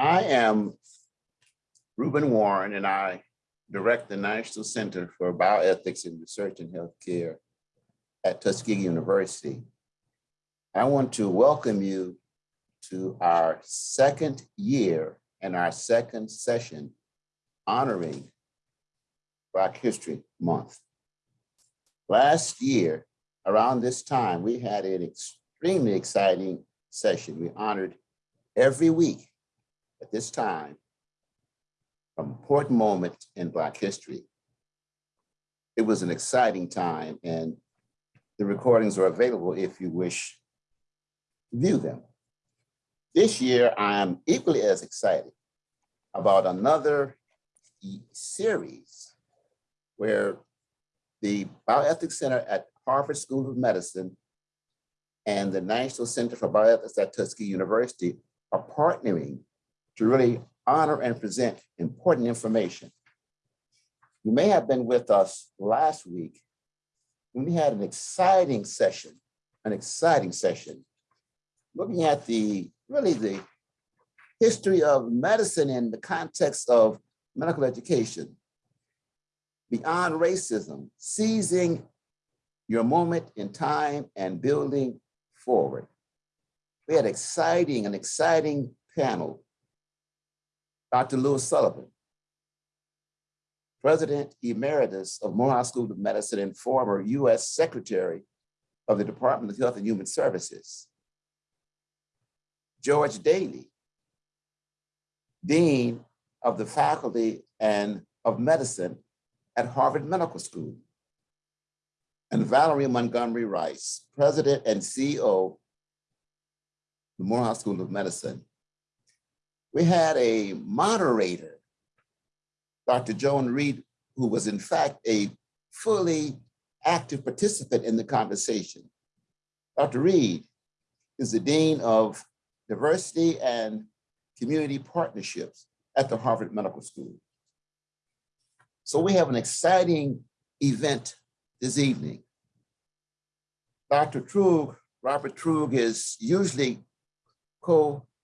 I am Reuben Warren and I direct the National Center for Bioethics and Research in Healthcare at Tuskegee University. I want to welcome you to our second year and our second session honoring Black History Month. Last year, around this time, we had an extremely exciting session. We honored every week at this time an important moment in Black history. It was an exciting time and the recordings are available if you wish to view them. This year, I am equally as excited about another series where the Bioethics Center at Harvard School of Medicine and the National Center for Bioethics at Tuskegee University are partnering to really honor and present important information. You may have been with us last week when we had an exciting session, an exciting session, looking at the, really the history of medicine in the context of medical education, beyond racism, seizing your moment in time and building forward. We had exciting, an exciting panel. Dr. Louis Sullivan, President Emeritus of Morehouse School of Medicine and former US Secretary of the Department of Health and Human Services. George Daley, Dean of the Faculty and of Medicine at Harvard Medical School. And Valerie Montgomery Rice, President and CEO of the Morehouse School of Medicine. We had a moderator, Dr. Joan Reede, who was in fact a fully active participant in the conversation. Dr. Reede is the Dean of Diversity and Community Partnerships at the Harvard Medical School. So we have an exciting event this evening. Dr. Truog, Robert Truog is usually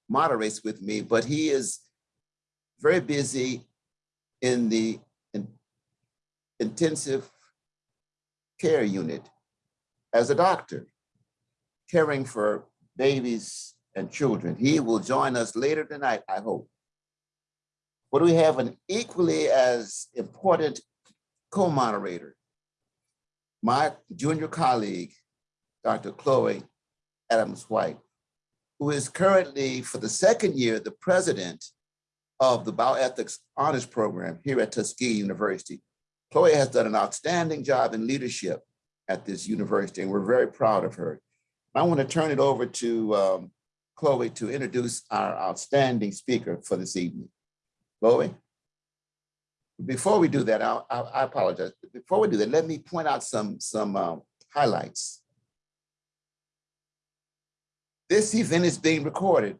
co-moderates with me, but he is very busy in the in intensive care unit as a doctor, caring for babies and children. He will join us later tonight, I hope. But we have an equally as important co-moderator, my junior colleague, Dr. Chloe Adams-White, who is currently, for the second year, the president of the Bioethics Honors Program here at Tuskegee University. Chloe has done an outstanding job in leadership at this university, and we're very proud of her. I want to turn it over to um, Chloe to introduce our outstanding speaker for this evening. Chloe? Before we do that, I, I, I apologize. Before we do that, let me point out some, some um, highlights. This event is being recorded.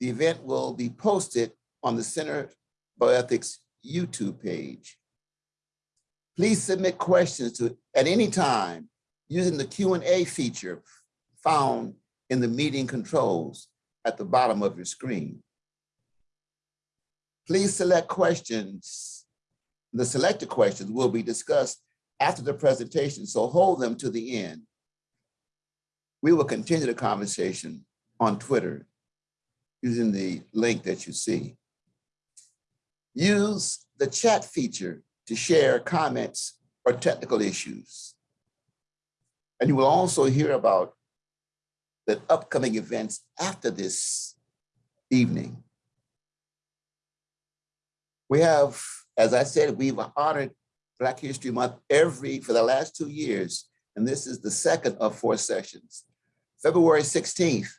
The event will be posted on the Center for Bioethics YouTube page. Please submit questions to at any time using the Q&A feature found in the meeting controls at the bottom of your screen. Please select questions. The selected questions will be discussed after the presentation, so hold them to the end. We will continue the conversation on Twitter using the link that you see. Use the chat feature to share comments or technical issues. And you will also hear about the upcoming events after this evening. We have, as I said, we've honored Black History Month every, for the last two years, and this is the second of four sessions. February 16th,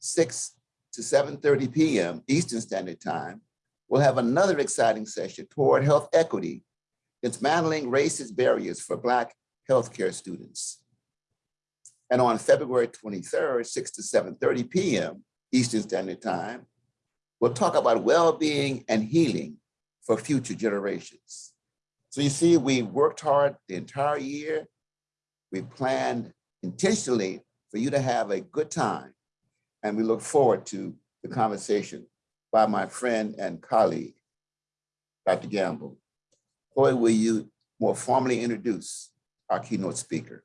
6 to 7.30 p.m. Eastern Standard Time, we'll have another exciting session toward health equity, dismantling racist barriers for Black healthcare students. And on February 23rd, 6 to 7.30 p.m. Eastern Standard Time, we'll talk about well-being and healing for future generations. So you see, we worked hard the entire year. We planned intentionally for you to have a good time. And we look forward to the conversation by my friend and colleague, Dr. Gamble. Chloe, will you more formally introduce our keynote speaker?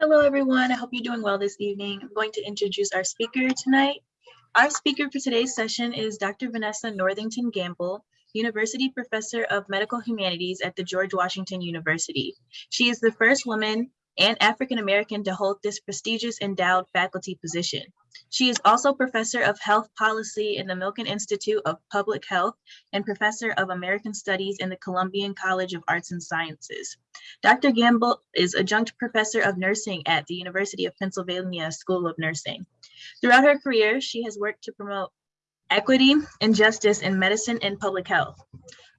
Hello, everyone. I hope you're doing well this evening. I'm going to introduce our speaker tonight. Our speaker for today's session is Dr. Vanessa Northington Gamble, University Professor of Medical Humanities at the George Washington University. She is the first woman and African-American to hold this prestigious endowed faculty position. She is also Professor of Health Policy in the Milken Institute of Public Health and Professor of American Studies in the Columbian College of Arts and Sciences. Dr. Gamble is Adjunct Professor of Nursing at the University of Pennsylvania School of Nursing. Throughout her career, she has worked to promote equity and justice in medicine and public health.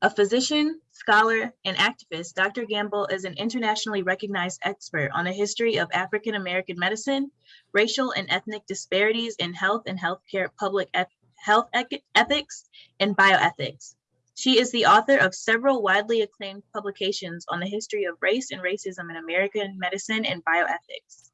A physician, scholar, and activist, Dr. Gamble is an internationally recognized expert on the history of African American medicine, racial and ethnic disparities in health and healthcare public health ethics, and bioethics. She is the author of several widely acclaimed publications on the history of race and racism in American medicine and bioethics.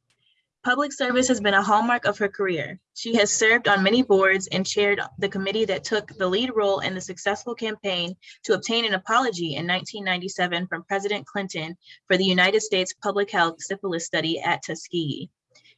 Public service has been a hallmark of her career. She has served on many boards and chaired the committee that took the lead role in the successful campaign to obtain an apology in 1997 from President Clinton for the United States Public Health Syphilis Study at Tuskegee.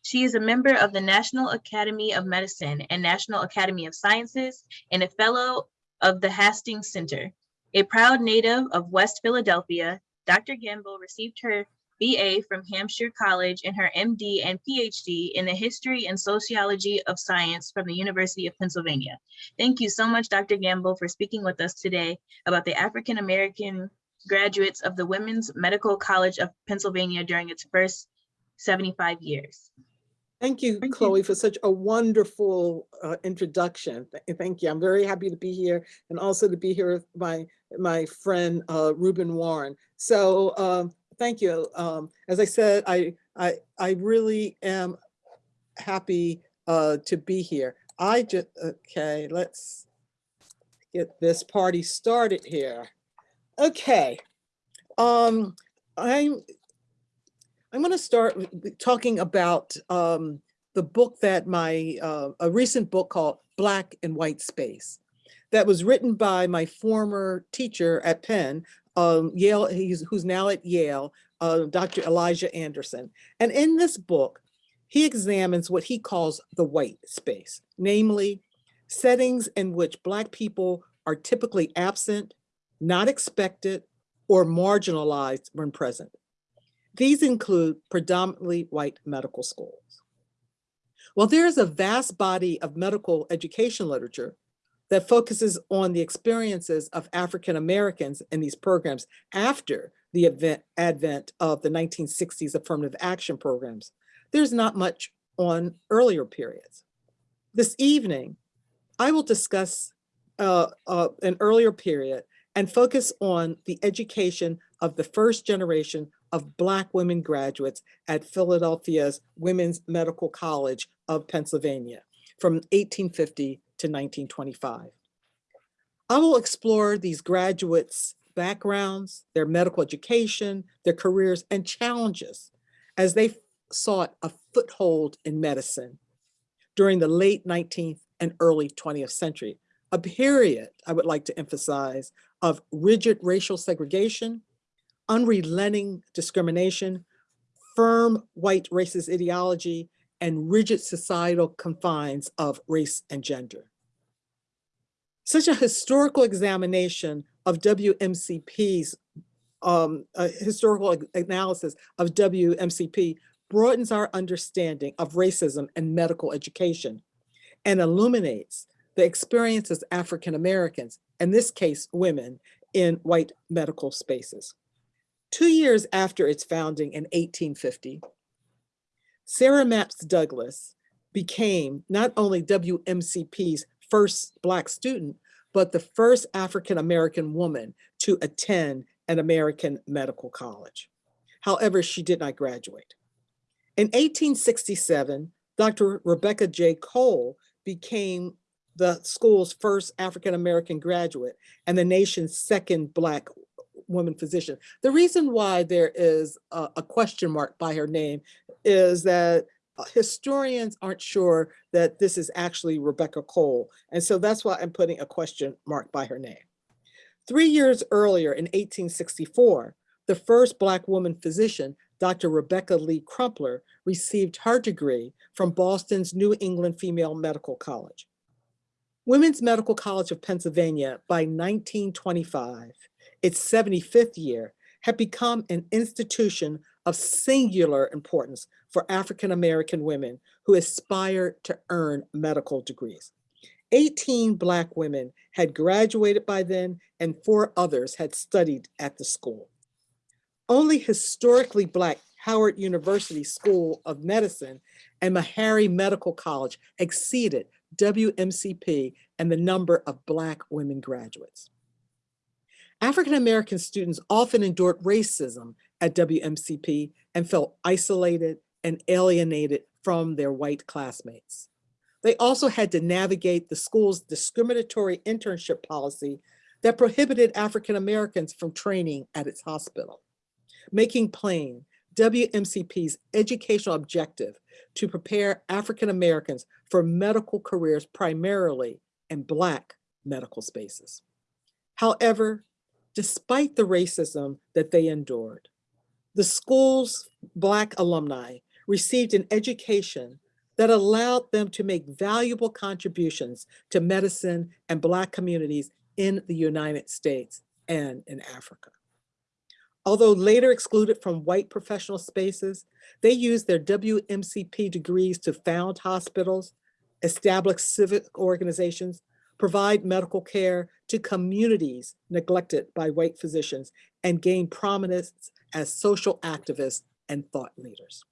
She is a member of the National Academy of Medicine and National Academy of Sciences and a fellow of the Hastings Center. A proud native of West Philadelphia, Dr. Gamble received her BA from Hampshire College and her MD and PhD in the History and Sociology of Science from the University of Pennsylvania. Thank you so much, Dr. Gamble, for speaking with us today about the African American graduates of the Women's Medical College of Pennsylvania during its first 75 years. Thank you, Thank Chloe, for such a wonderful uh, introduction. Th- Thank you. I'm very happy to be here and also to be here with my my friend uh, Reuben Warren. So um, thank you. Um, as I said, I I I really am happy uh, to be here. I just okay. Let's get this party started here. Okay. Um, I'm I'm going to start talking about um, the book that my uh, a recent book called Black in White Space that was written by my former teacher at Penn, um, Yale, he's, who's now at Yale, uh, Dr. Elijah Anderson. And in this book, he examines what he calls the white space, namely settings in which Black people are typically absent, not expected, or marginalized when present. These include predominantly white medical schools. Well, there is a vast body of medical education literature that focuses on the experiences of African Americans in these programs after the event, advent of the 1960s affirmative action programs. There's not much on earlier periods. This evening, I will discuss uh, uh, an earlier period and focus on the education of the first generation of Black women graduates at Philadelphia's Women's Medical College of Pennsylvania from 1850 to 1925. I will explore these graduates' backgrounds, their medical education, their careers, and challenges as they sought a foothold in medicine during the late 19th and early 20th century, a period I would like to emphasize of rigid racial segregation, unrelenting discrimination, firm white racist ideology, and rigid societal confines of race and gender. Such a historical examination of WMCP's um, historical analysis of WMCP broadens our understanding of racism and medical education and illuminates the experiences of African Americans, in this case, women, in white medical spaces. Two years after its founding in 1850, Sarah Mapps Douglass became not only WMCP's first Black student, but the first African American woman to attend an American medical college. However, she did not graduate. In 1867, Dr. Rebecca J. Cole became the school's first African American graduate and the nation's second Black woman physician. The reason why there is a, a question mark by her name is that uh, historians aren't sure that this is actually Rebecca Cole. And so that's why I'm putting a question mark by her name. Three years earlier in 1864, the first Black woman physician, Dr. Rebecca Lee Crumpler, received her degree from Boston's New England Female Medical College. Women's Medical College of Pennsylvania by 1925, its 75th year, had become an institution of singular importance for African-American women who aspired to earn medical degrees. 18 Black women had graduated by then and four others had studied at the school. Only historically Black Howard University School of Medicine and Meharry Medical College exceeded WMCP and the number of Black women graduates. African-American students often endured racism at WMCP and felt isolated and alienated from their white classmates. They also had to navigate the school's discriminatory internship policy that prohibited African-Americans from training at its hospital, making plain WMCP's educational objective to prepare African-Americans for medical careers primarily in Black medical spaces. However, despite the racism that they endured, the school's Black alumni received an education that allowed them to make valuable contributions to medicine and Black communities in the United States and in Africa. Although later excluded from white professional spaces, they used their WMCP degrees to found hospitals, establish civic organizations, provide medical care to communities neglected by white physicians, and gain prominence as social activists and thought leaders.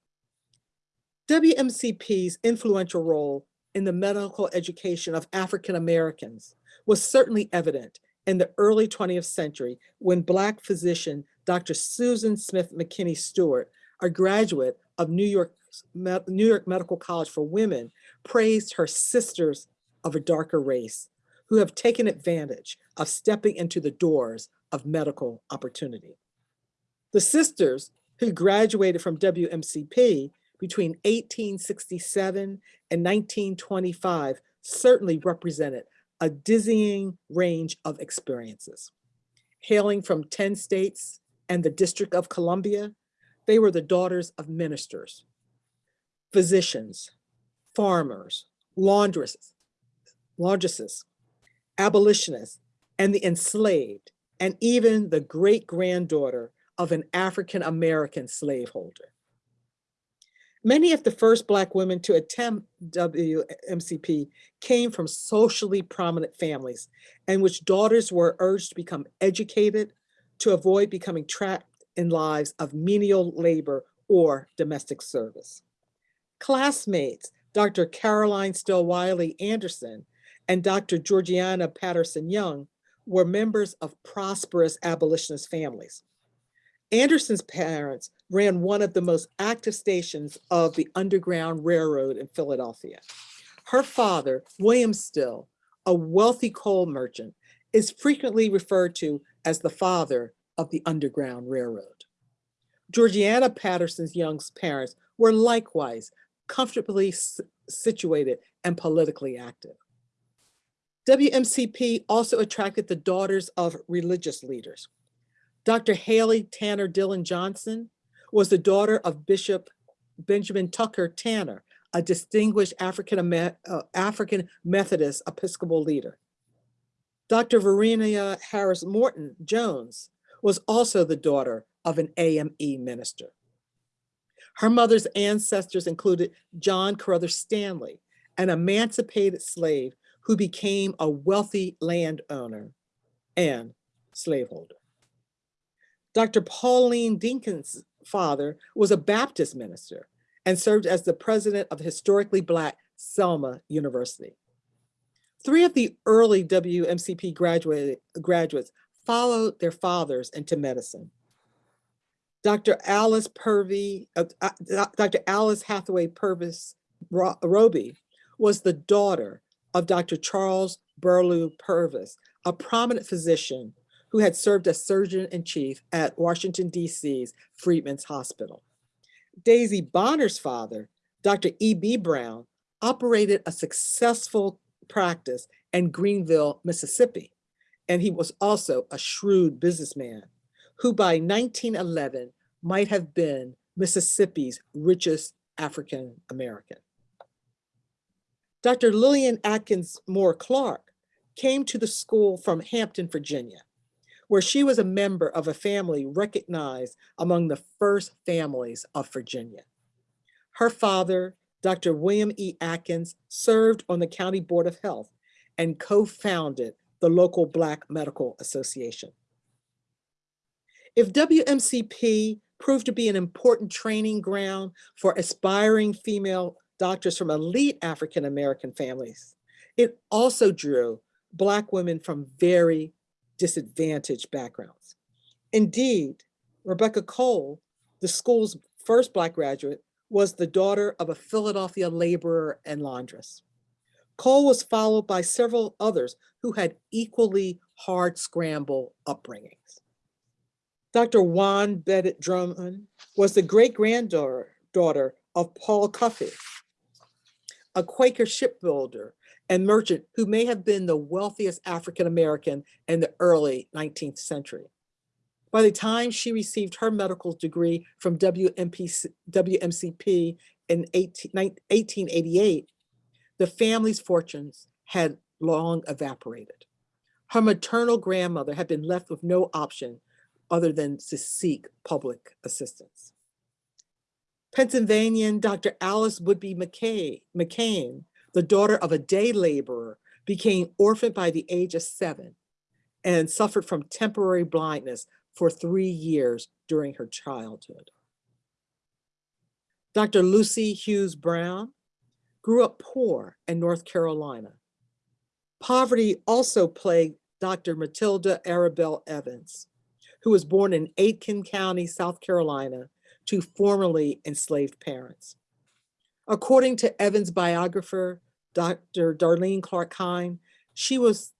WMCP's influential role in the medical education of African Americans was certainly evident in the early 20th century when Black physician Dr. Susan Smith McKinney Steward, a graduate of New York, New York Medical College for Women, praised her sisters of a darker race who have taken advantage of stepping into the doors of medical opportunity. The sisters who graduated from WMCP between 1867 and 1925 certainly represented a dizzying range of experiences. Hailing from 10 states and the District of Columbia, they were the daughters of ministers, physicians, farmers, laundresses, laundresses, abolitionists, and the enslaved, and even the great granddaughter of an African-American slaveholder. Many of the first Black women to attend WMCP came from socially prominent families in which daughters were urged to become educated to avoid becoming trapped in lives of menial labor or domestic service. Classmates, Dr. Caroline Still Wiley Anderson and Dr. Georgiana Patterson Young were members of prosperous abolitionist families. Anderson's parents ran one of the most active stations of the Underground Railroad in Philadelphia. Her father, William Still, a wealthy coal merchant, is frequently referred to as the father of the Underground Railroad. Georgiana Patterson's Young's parents were likewise comfortably situated and politically active. WMCP also attracted the daughters of religious leaders. Dr. Halle Tanner Dillon Johnson was the daughter of Bishop Benjamin Tucker Tanner, a distinguished African, uh, African Methodist Episcopal leader. Dr. Verina Harris Morton Jones was also the daughter of an AME minister. Her mother's ancestors included John Carruthers Stanley, an emancipated slave who became a wealthy landowner and slaveholder. Dr. Pauline Dinkins' father was a Baptist minister and served as the president of historically Black Selma University. Three of the early WMCP graduate, graduates followed their fathers into medicine. Dr. Alice Purvey, uh, uh, Dr. Alice Hathaway Purvis Roby was the daughter of Dr. Charles Burleigh Purvis, a prominent physician who had served as surgeon-in-chief at Washington, D.C.'s Freedmen's Hospital. Daisy Bonner's father, Dr. E.B. Brown, operated a successful practice in Greenville, Mississippi. And he was also a shrewd businessman who by 1911 might have been Mississippi's richest African American. Dr. Lillian Atkins Moore Clark came to the school from Hampton, Virginia, where she was a member of a family recognized among the first families of Virginia. Her father, Dr. William E. Atkins, served on the County Board of Health and co-founded the local Black Medical Association. If WMCP proved to be an important training ground for aspiring female doctors from elite African-American families, it also drew Black women from very disadvantaged backgrounds. Indeed, Rebecca Cole, the school's first Black graduate, was the daughter of a Philadelphia laborer and laundress. Cole was followed by several others who had equally hard scramble upbringings. Dr. Juan Bennett Drummond was the great granddaughter daughter of Paul Cuffe, a Quaker shipbuilder and merchant who may have been the wealthiest African-American in the early 19th century. By the time she received her medical degree from WMP, WMCP in 18, 1888, the family's fortunes had long evaporated. Her maternal grandmother had been left with no option other than to seek public assistance. Pennsylvanian Dr. Alice Woodby McKay, McKane, the daughter of a day laborer, became orphaned by the age of seven and suffered from temporary blindness for three years during her childhood. Dr. Lucy Hughes Brown grew up poor in North Carolina. Poverty also plagued Dr. Matilda Arabella Evans, who was born in Aiken County, South Carolina, to formerly enslaved parents. According to Evans' biographer, Dr. Darlene Clark Hine, she was,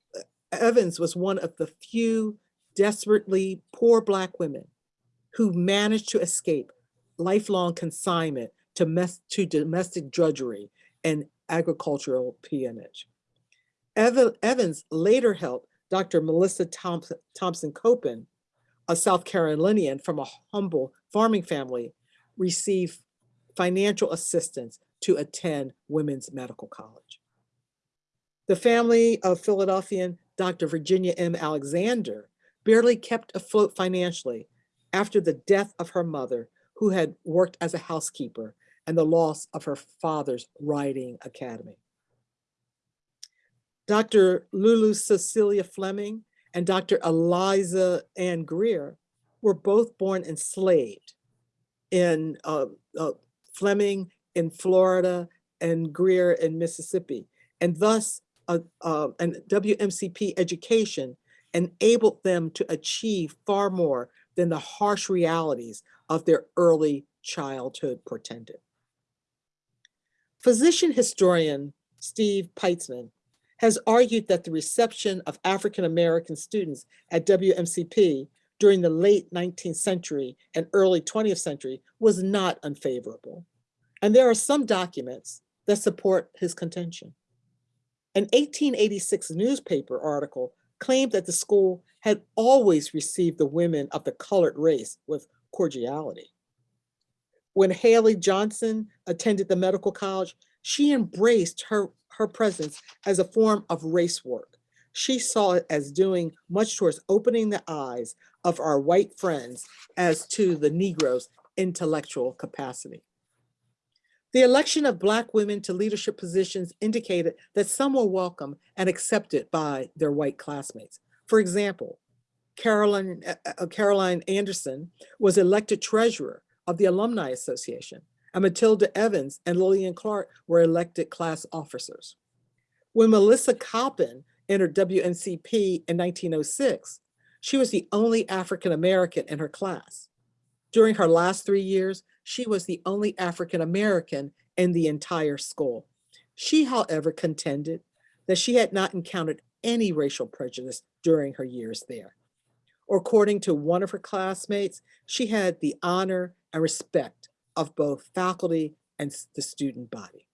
Evans was one of the few desperately poor Black women who managed to escape lifelong consignment to, to domestic drudgery and agricultural peonage. Evans later helped Dr. Melissa Thompson, Thompson Coppin, a South Carolinian from a humble farming family, receive financial assistance to attend women's medical college. The family of Philadelphian Dr. Virginia M. Alexander barely kept afloat financially after the death of her mother, who had worked as a housekeeper, and the loss of her father's riding academy. Dr. Lulu Cecilia Fleming and Dr. Eliza Ann Grier were both born enslaved in uh, uh, Fleming in Florida and Grier in Mississippi. And thus, uh, uh, an WMCP education enabled them to achieve far more than the harsh realities of their early childhood portended. Physician historian Steve Peitzman has argued that the reception of African-American students at WMCP during the late 19th century and early 20th century was not unfavorable. And there are some documents that support his contention. An 1886 newspaper article claimed that the school had always received the women of the colored race with cordiality. When Halle Johnson attended the medical college, she embraced her, her presence as a form of race work. She saw it as doing much towards opening the eyes of our white friends as to the Negro's intellectual capacity. The election of Black women to leadership positions indicated that some were welcome and accepted by their white classmates. For example, Caroline, uh, uh, Caroline Anderson was elected treasurer of the Alumni Association, and Matilda Evans and Lillian Clark were elected class officers. When Melissa Coppin entered WMCP in 1906, she was the only African-American in her class. During her last three years, she was the only African-American in the entire school. She, however, contended that she had not encountered any racial prejudice during her years there. Or according to one of her classmates, she had the honor and respect of both faculty and the student body.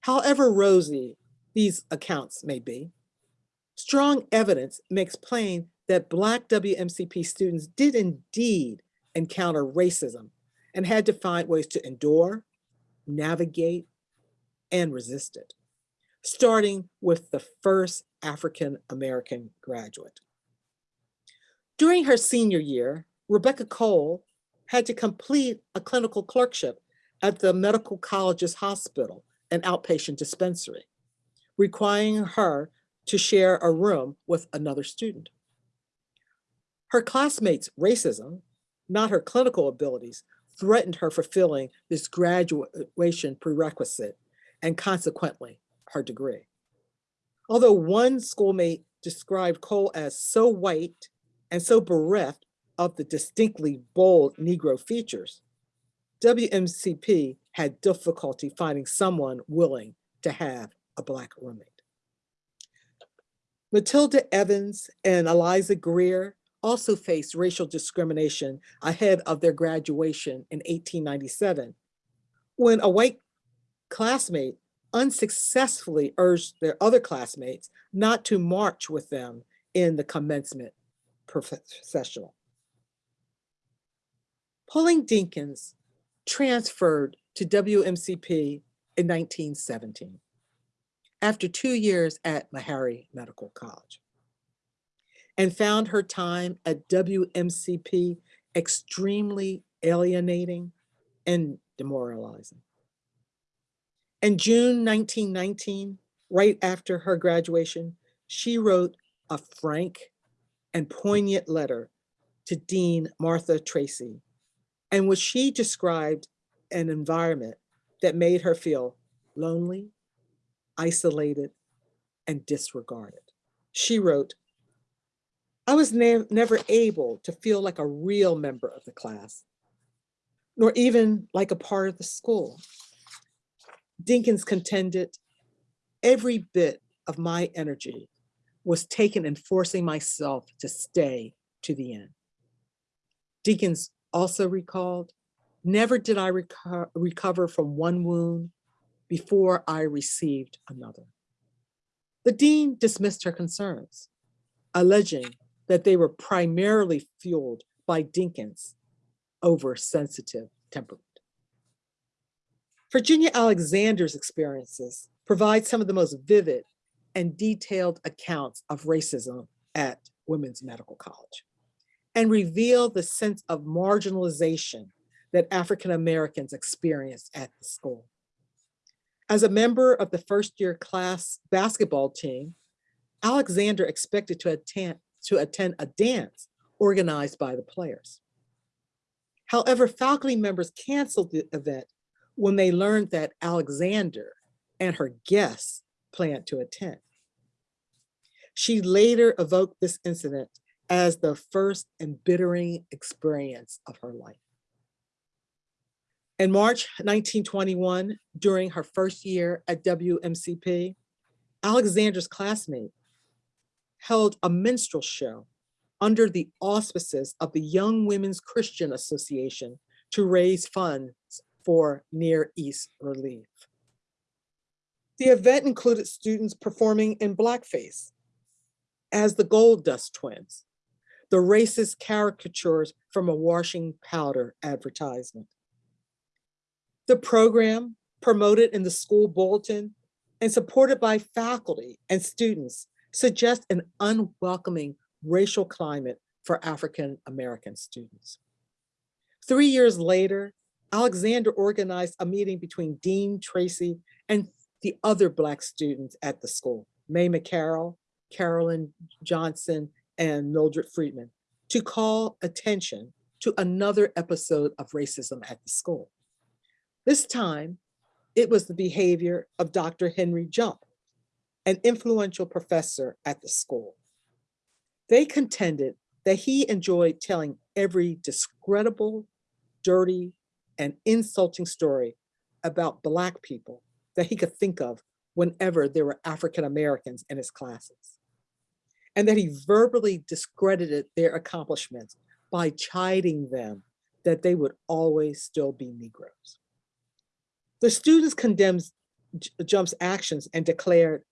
However rosy these accounts may be, strong evidence makes plain that Black WMCP students did indeed encounter racism and had to find ways to endure, navigate, and resist it, starting with the first African American graduate. During her senior year, Rebecca Cole had to complete a clinical clerkship at the Medical College's hospital and outpatient dispensary, requiring her to share a room with another student. Her classmates' racism, not her clinical abilities, threatened her fulfilling this graduation prerequisite and consequently her degree. Although one schoolmate described Cole as so white and so bereft of the distinctly bold Negro features, WMCP had difficulty finding someone willing to have a Black roommate. Matilda Evans and Eliza Grier also faced racial discrimination ahead of their graduation in 1897, when a white classmate unsuccessfully urged their other classmates not to march with them in the commencement processional. Pauline Dinkins transferred to WMCP in 1917 after two years at Meharry Medical College and found her time at WMCP extremely alienating and demoralizing. In June 1919, right after her graduation, she wrote a frank and poignant letter to Dean Martha Tracy, in which she described an environment that made her feel lonely, isolated, and disregarded. She wrote, I was ne- never able to feel like a real member of the class, nor even like a part of the school. Dinkins contended every bit of my energy was taken in forcing myself to stay to the end. Dinkins also recalled, never did I reco- recover from one wound before I received another. The dean dismissed her concerns, alleging that they were primarily fueled by Dinkins' oversensitive temperament. Virginia Alexander's experiences provide some of the most vivid and detailed accounts of racism at Women's Medical College and reveal the sense of marginalization that African Americans experienced at the school. As a member of the first year class basketball team, Alexander expected to attend, to attend a dance organized by the players. However, faculty members canceled the event when they learned that Alexander and her guests planned to attend. She later evoked this incident as the first embittering experience of her life. In March 1921, during her first year at WMCP, Alexander's classmate held a minstrel show under the auspices of the Young Women's Christian Association to raise funds for Near East relief. The event included students performing in blackface as the Gold Dust Twins, the racist caricatures from a washing powder advertisement. The program, promoted in the school bulletin and supported by faculty and students, suggests an unwelcoming racial climate for African American students. Three years later, Alexander organized a meeting between Dean Tracy and the other Black students at the school, Mae McCarroll, Carolyn Johnson, and Mildred Friedman, to call attention to another episode of racism at the school. This time, it was the behavior of Dr. Henry Jump, an influential professor at the school. They contended that he enjoyed telling every discreditable, dirty, and insulting story about Black people that he could think of whenever there were African Americans in his classes. And that he verbally discredited their accomplishments by chiding them that they would always still be Negroes. The students condemned Jump's actions and declared,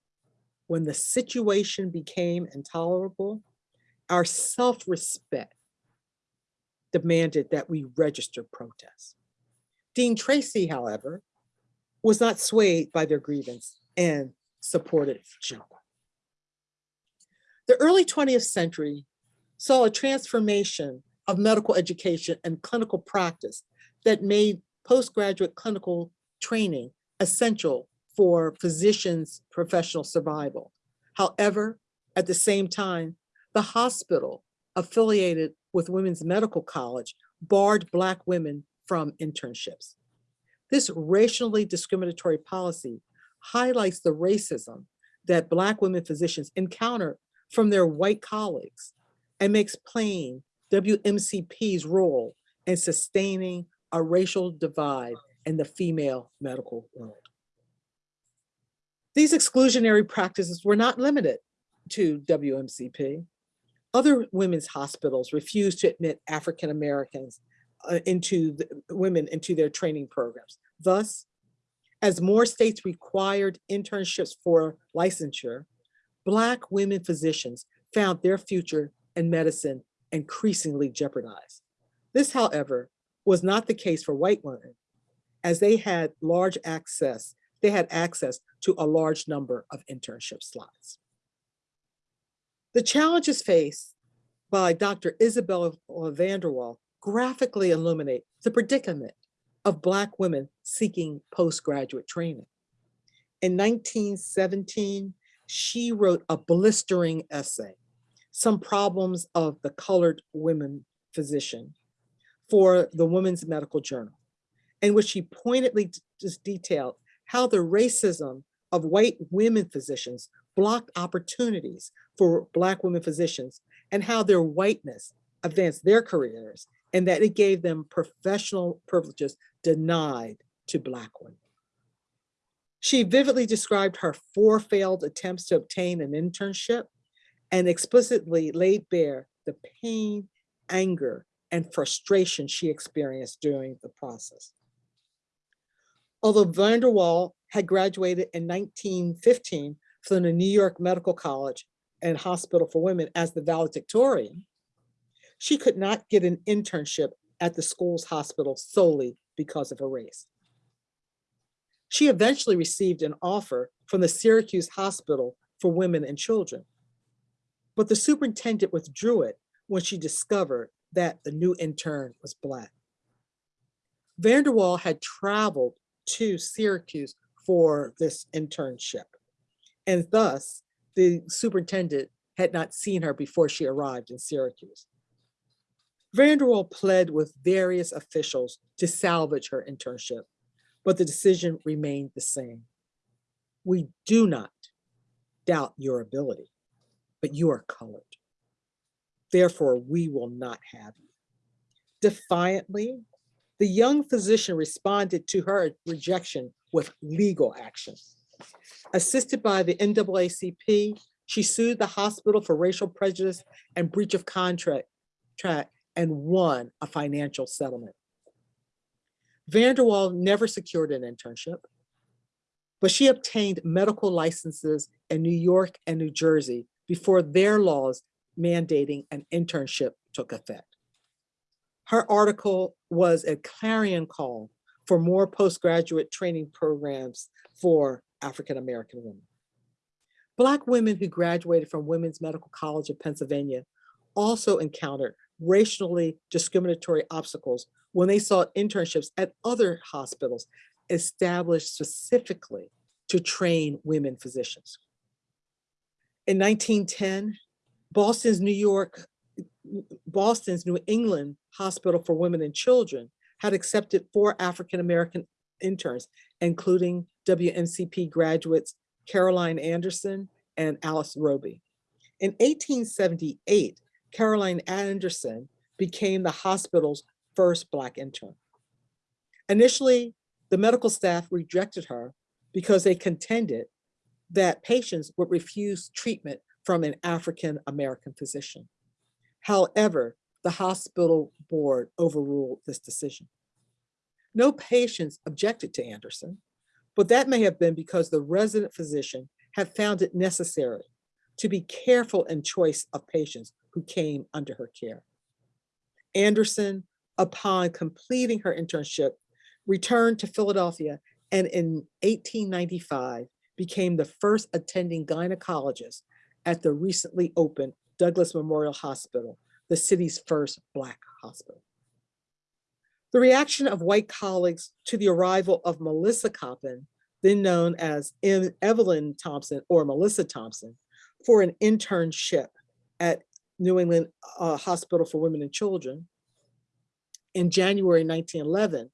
when the situation became intolerable, our self-respect demanded that we register protests. Dean Tracy, however, was not swayed by their grievance and supported Jump. The early 20th century saw a transformation of medical education and clinical practice that made postgraduate clinical training essential for physicians' professional survival. However, at the same time, the hospital affiliated with Women's Medical College barred Black women from internships. This racially discriminatory policy highlights the racism that Black women physicians encounter from their white colleagues and makes plain WMCP's role in sustaining a racial divide in the female medical world. These exclusionary practices were not limited to WMCP. Other women's hospitals refused to admit African Americans uh, into the, women into their training programs. Thus, as more states required internships for licensure, Black women physicians found their future in medicine increasingly jeopardized. This, however, was not the case for white women, as they had large access, they had access to a large number of internship slots. The challenges faced by Dr. Isabella Vandervall graphically illuminate the predicament of Black women seeking postgraduate training. In 1917, she wrote a blistering essay, Some Problems of the Colored Women Physician, for the Women's Medical Journal, in which she pointedly just detailed how the racism of white women physicians blocked opportunities for Black women physicians and how their whiteness advanced their careers and that it gave them professional privileges denied to Black women. She vividly described her four failed attempts to obtain an internship and explicitly laid bare the pain, anger, and frustration she experienced during the process. Although Vandervall had graduated in 1915 from the New York Medical College and Hospital for Women as the valedictorian, she could not get an internship at the school's hospital solely because of her race. She eventually received an offer from the Syracuse Hospital for Women and Children, but the superintendent withdrew it when she discovered that the new intern was Black. Vandervall had traveled to Syracuse for this internship, and thus the superintendent had not seen her before she arrived in Syracuse. Vandervall pled with various officials to salvage her internship, but the decision remained the same. We do not doubt your ability, but you are colored. Therefore, we will not have you. Defiantly, the young physician responded to her rejection with legal action. Assisted by the NAACP, she sued the hospital for racial prejudice and breach of contract and won a financial settlement. Vandervall never secured an internship, but she obtained medical licenses in New York and New Jersey before their laws mandating an internship took effect. Her article was a clarion call for more postgraduate training programs for African-American women. Black women who graduated from Women's Medical College of Pennsylvania also encountered racially discriminatory obstacles when they sought internships at other hospitals established specifically to train women physicians. In 1910, Boston's New York, Boston's New England Hospital for Women and Children had accepted four African-American interns, including WMCP graduates Caroline Anderson and Alice Roby. In 1878, Caroline Anderson became the hospital's first Black intern. Initially, the medical staff rejected her because they contended that patients would refuse treatment from an African-American physician. However, the hospital board overruled this decision. No patients objected to Anderson, but that may have been because the resident physician had found it necessary to be careful in choice of patients who came under her care. Anderson, upon completing her internship, returned to Philadelphia and in 1895 became the first attending gynecologist at the recently opened Douglass Memorial Hospital, the city's first Black hospital. The reaction of white colleagues to the arrival of Melissa Coppin, then known as Em- Evelyn Thompson or Melissa Thompson, for an internship at New England uh, Hospital for Women and Children in January 1911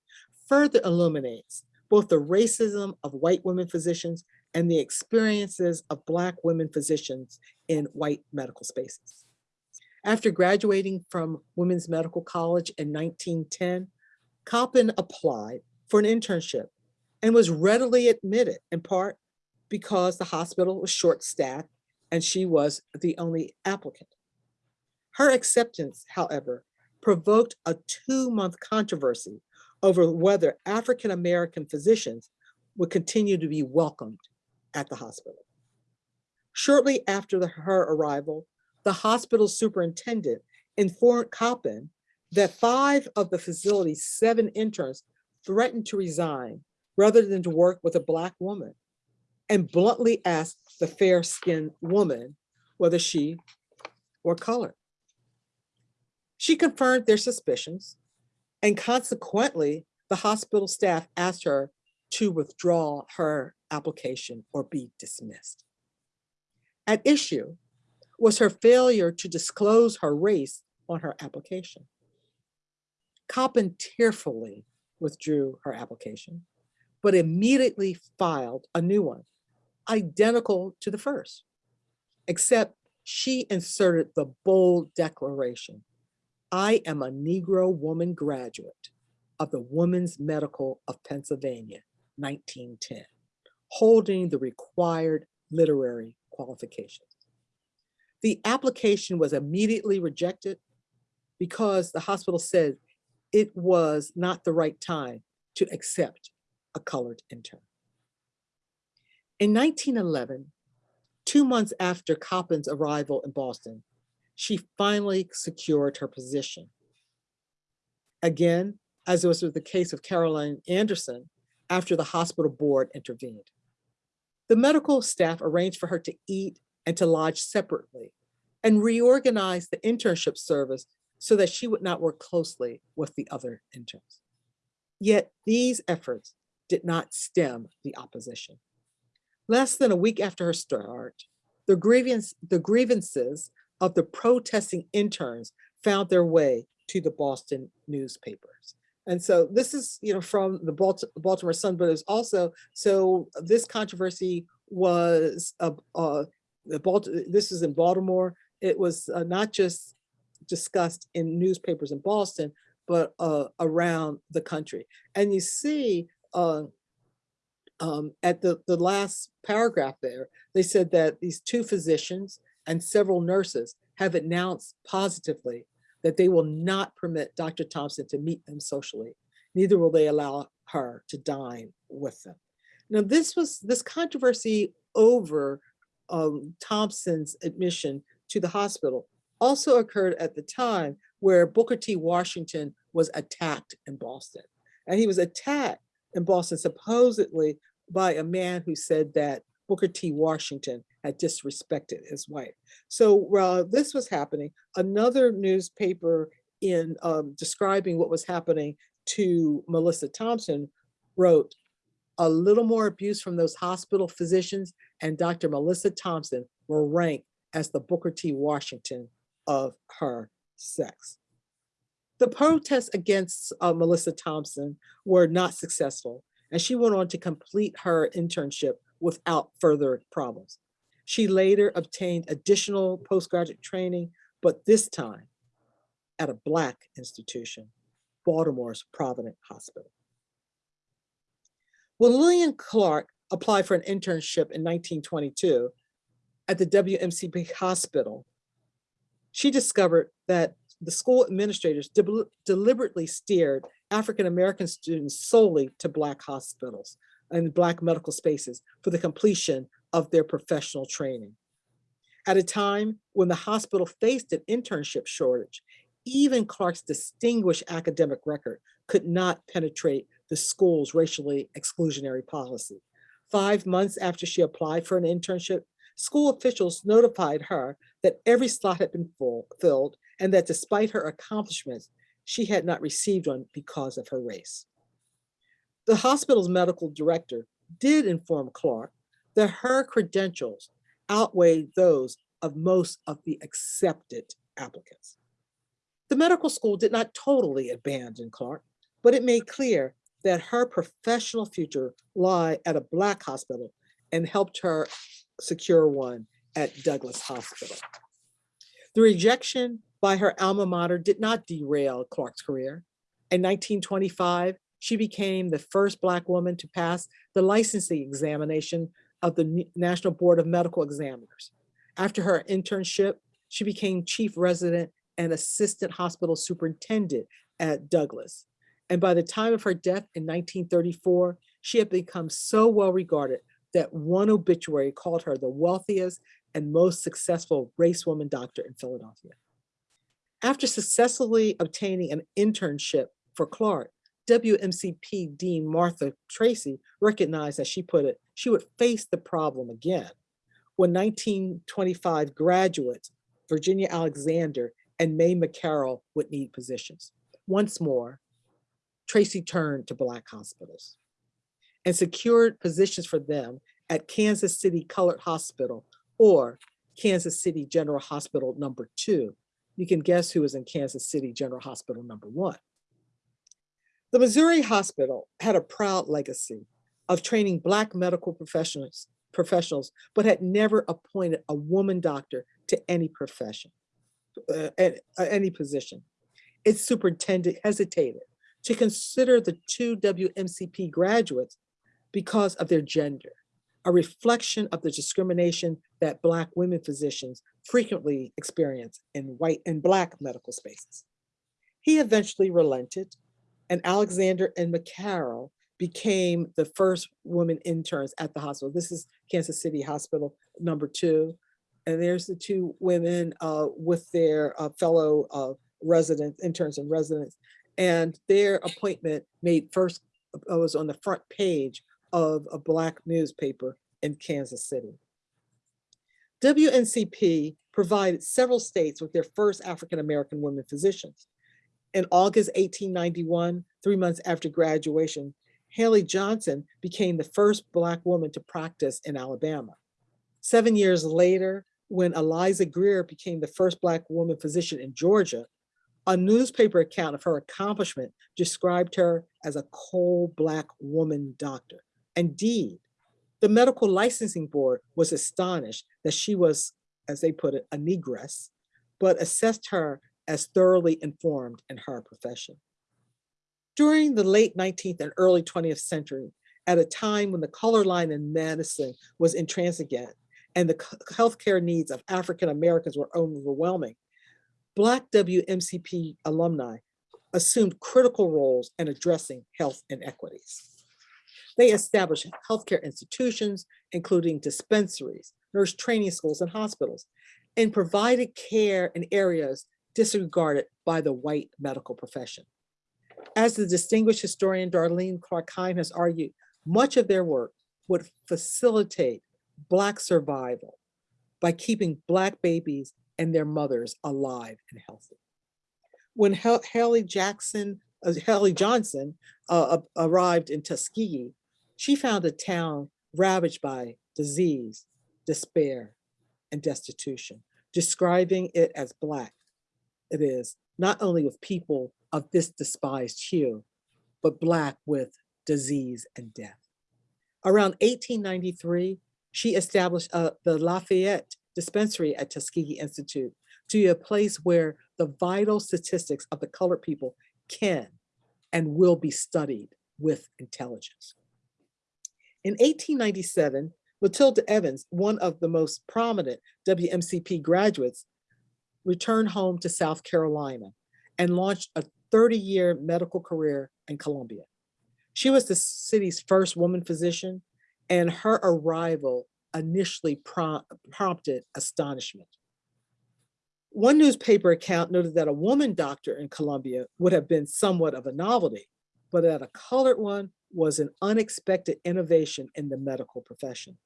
further illuminates both the racism of white women physicians and the experiences of Black women physicians in white medical spaces. After graduating from Women's Medical College in 1910, Coppin applied for an internship and was readily admitted in part because the hospital was short-staffed and she was the only applicant. Her acceptance, however, provoked a two-month controversy over whether African-American physicians would continue to be welcomed at the hospital. Shortly after the- her arrival, the hospital superintendent informed Coppin that five of the facility's seven interns threatened to resign rather than to work with a Black woman and bluntly asked the fair-skinned woman whether she were colored. She confirmed their suspicions and consequently, the hospital staff asked her to withdraw her application or be dismissed. At issue was her failure to disclose her race on her application. Coppin tearfully withdrew her application, but immediately filed a new one, identical to the first, except she inserted the bold declaration, I am a Negro woman graduate of the Women's Medical of Pennsylvania, 1910, holding the required literary qualifications. The application was immediately rejected because the hospital said it was not the right time to accept a colored intern. In 1911, two months after Coppin's arrival in Boston, she finally secured her position. Again, as was the case of Caroline Anderson, after the hospital board intervened. The medical staff arranged for her to eat and to lodge separately and reorganized the internship service so that she would not work closely with the other interns. Yet these efforts did not stem the opposition. Less than a week after her start, the grievance, the grievances of the protesting interns found their way to the Boston newspapers. And so this is, you know, from the Baltimore Sun, but it's also, so this controversy was, uh, the Balt, this is in Baltimore. It was uh, not just discussed in newspapers in Boston, but uh, around the country. And you see uh, um, at the, the last paragraph there, they said that these two physicians and several nurses have announced positively that they will not permit Dr. Thompson to meet them socially. Neither will they allow her to dine with them. Now, this was this controversy over um, Thompson's admission to the hospital also occurred at the time where Booker T. Washington was attacked in Boston. And he was attacked in Boston supposedly by a man who said that Booker T. Washington had disrespected his wife. So while this was happening, another newspaper in um, describing what was happening to Melissa Thompson wrote, a little more abuse from those hospital physicians and Dr. Melissa Thompson were ranked as the Booker T. Washington of her sex. The protests against uh, Melissa Thompson were not successful, and she went on to complete her internship without further problems. She later obtained additional postgraduate training, but this time at a Black institution, Baltimore's Provident Hospital. When Lillian Clark applied for an internship in 1922 at the WMCP hospital, she discovered that the school administrators deli- deliberately steered African-American students solely to Black hospitals and Black medical spaces for the completion of their professional training. At a time when the hospital faced an internship shortage, even Clark's distinguished academic record could not penetrate the school's racially exclusionary policy. Five months after she applied for an internship, school officials notified her that every slot had been full, filled and that despite her accomplishments, she had not received one because of her race. The hospital's medical director did inform Clark that her credentials outweighed those of most of the accepted applicants. The medical school did not totally abandon Clark, but it made clear that her professional future lie at a Black hospital and helped her secure one at Douglass Hospital. The rejection by her alma mater did not derail Clark's career. In 1925, she became the first Black woman to pass the licensing examination of the National Board of Medical Examiners. After her internship, she became chief resident and assistant hospital superintendent at Douglass. And by the time of her death in 1934, she had become so well regarded that one obituary called her the wealthiest and most successful race woman doctor in Philadelphia. After successfully obtaining an internship for Clark, WMCP Dean Martha Tracy recognized, as she put it, she would face the problem again when 1925 graduates, Virginia Alexander and Mae McCarroll would need positions. Once more, Tracy turned to Black hospitals and secured positions for them at Kansas City Colored Hospital or Kansas City General Hospital number two. You can guess who was in Kansas City General Hospital number one. The Missouri Hospital had a proud legacy of training Black medical professionals, professionals, but had never appointed a woman doctor to any profession, uh, uh, any position. Its superintendent hesitated to consider the two WMCP graduates because of their gender, a reflection of the discrimination that Black women physicians frequently experience in white and Black medical spaces. He eventually relented, and Alexander and McCarroll became the first women interns at the hospital. This is Kansas City Hospital number two. And there's the two women uh, with their uh, fellow uh, residents, interns and residents. And their appointment made first, uh, was on the front page of a Black newspaper in Kansas City. WMCP provided several states with their first African-American women physicians. In August 1891, three months after graduation, Halle Johnson became the first Black woman to practice in Alabama. Seven years later, when Eliza Grier became the first Black woman physician in Georgia, a newspaper account of her accomplishment described her as a coal Black woman doctor. Indeed, the medical licensing board was astonished that she was, as they put it, a negress, but assessed her as thoroughly informed in her profession. During the late 19th and early 20th century, at a time when the color line in medicine was intransigent and the healthcare needs of African Americans were overwhelming, Black WMCP alumni assumed critical roles in addressing health inequities. They established healthcare institutions, including dispensaries, nurse training schools, and hospitals, and provided care in areas disregarded by the white medical profession. As the distinguished historian Darlene Clark Hine has argued, much of their work would facilitate Black survival by keeping Black babies and their mothers alive and healthy. When Halle Jackson, uh, Halle Johnson uh, arrived in Tuskegee, she found a town ravaged by disease, despair, and destitution, describing it as Black. It is not only with people of this despised hue, but Black with disease and death. Around 1893, she established uh, the Lafayette Dispensary at Tuskegee Institute to be a place where the vital statistics of the colored people can and will be studied with intelligence. In 1897, Matilda Evans, one of the most prominent WMCP graduates, returned home to South Carolina and launched a 30-year medical career in Columbia. She was the city's first woman physician, and her arrival initially prom- prompted astonishment. One newspaper account noted that a woman doctor in Columbia would have been somewhat of a novelty, but that a colored one was an unexpected innovation in the medical profession.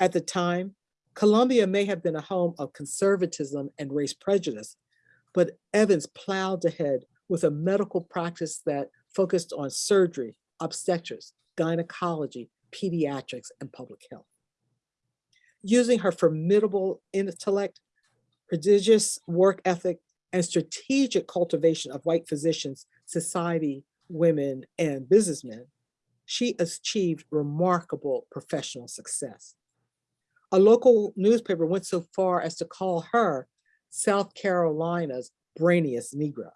At the time, Columbia may have been a home of conservatism and race prejudice, but Evans plowed ahead with a medical practice that focused on surgery, obstetrics, gynecology, pediatrics, and public health. Using her formidable intellect, prodigious work ethic, and strategic cultivation of white physicians, society, women, and businessmen, she achieved remarkable professional success. A local newspaper went so far as to call her South Carolina's brainiest Negro.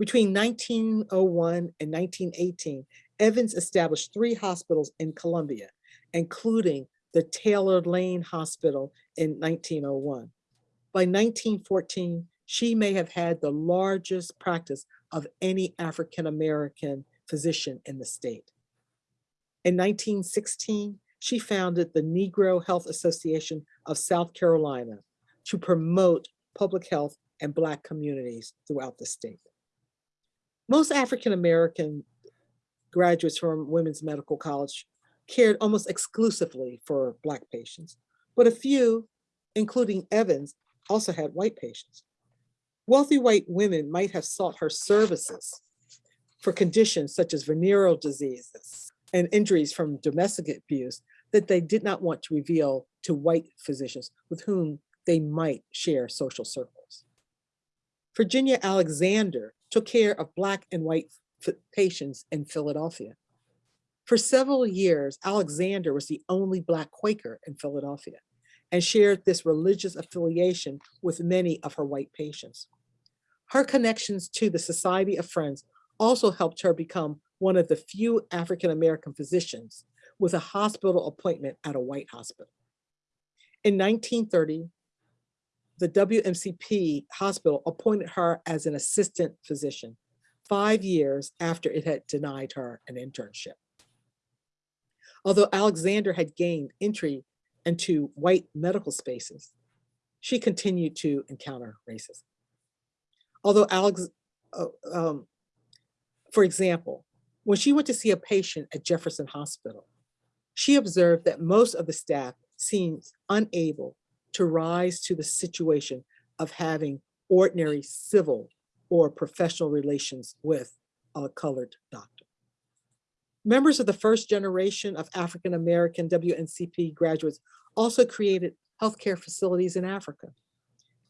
Between 1901 and 1918, Evans established three hospitals in Columbia, including the Taylor Lane Hospital in 1901. By 1914, she may have had the largest practice of any African-American physician in the state. In 1916, she founded the Negro Health Association of South Carolina to promote public health and Black communities throughout the state. Most African-American graduates from Women's Medical College cared almost exclusively for Black patients, but a few, including Evans, also had white patients. Wealthy white women might have sought her services for conditions such as venereal diseases and injuries from domestic abuse that they did not want to reveal to white physicians with whom they might share social circles. Virginia Alexander took care of Black and white patients in Philadelphia. For several years, Alexander was the only Black Quaker in Philadelphia and shared this religious affiliation with many of her white patients. Her connections to the Society of Friends also helped her become one of the few African-American physicians with a hospital appointment at a white hospital. In 1930, the WMCP hospital appointed her as an assistant physician, five years after it had denied her an internship. Although Alexander had gained entry into white medical spaces, she continued to encounter racism. Although Alex, uh, um, for example, when she went to see a patient at Jefferson Hospital, she observed that most of the staff seemed unable to rise to the situation of having ordinary civil or professional relations with a colored doctor. Members of the first generation of African-American WMCP graduates also created healthcare facilities in Africa.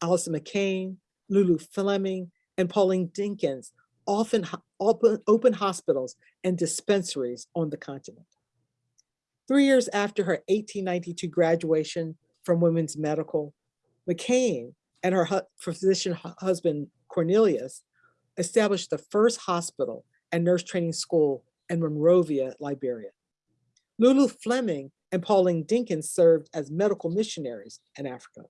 Allison McKane, Lulu Fleming, and Pauline Dinkins often open, open hospitals and dispensaries on the continent. Three years after her 1892 graduation from Women's Medical, McKane and her physician hu- husband Cornelius established the first hospital and nurse training school in Monrovia, Liberia. Lulu Fleming and Pauline Dinkins served as medical missionaries in Africa.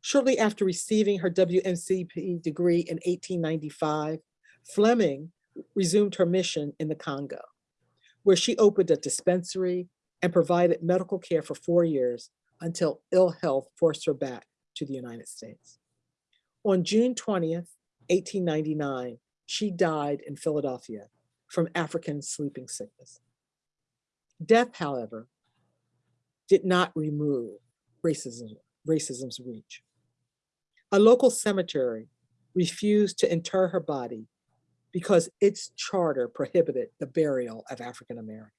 Shortly after receiving her WMCP degree in 1895, Fleming resumed her mission in the Congo, where she opened a dispensary and provided medical care for four years until ill health forced her back to the United States. On June 20th, 1899, she died in Philadelphia from African sleeping sickness. Death, however, did not remove racism, racism's reach. A local cemetery refused to inter her body because its charter prohibited the burial of African Americans.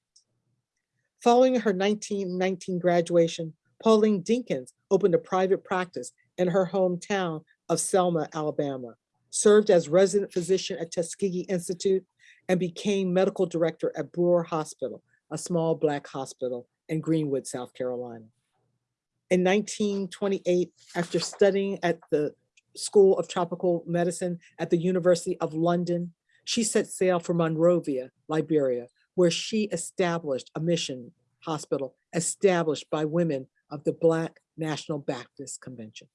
Following her 1919 graduation, Pauline Dinkins opened a private practice in her hometown of Selma, Alabama, served as resident physician at Tuskegee Institute, and became medical director at Brewer Hospital, a small Black hospital in Greenwood, South Carolina. In 1928, after studying at the School of Tropical Medicine at the University of London, she set sail for Monrovia, Liberia, where she established a mission hospital established by women of the Black National Baptist Convention.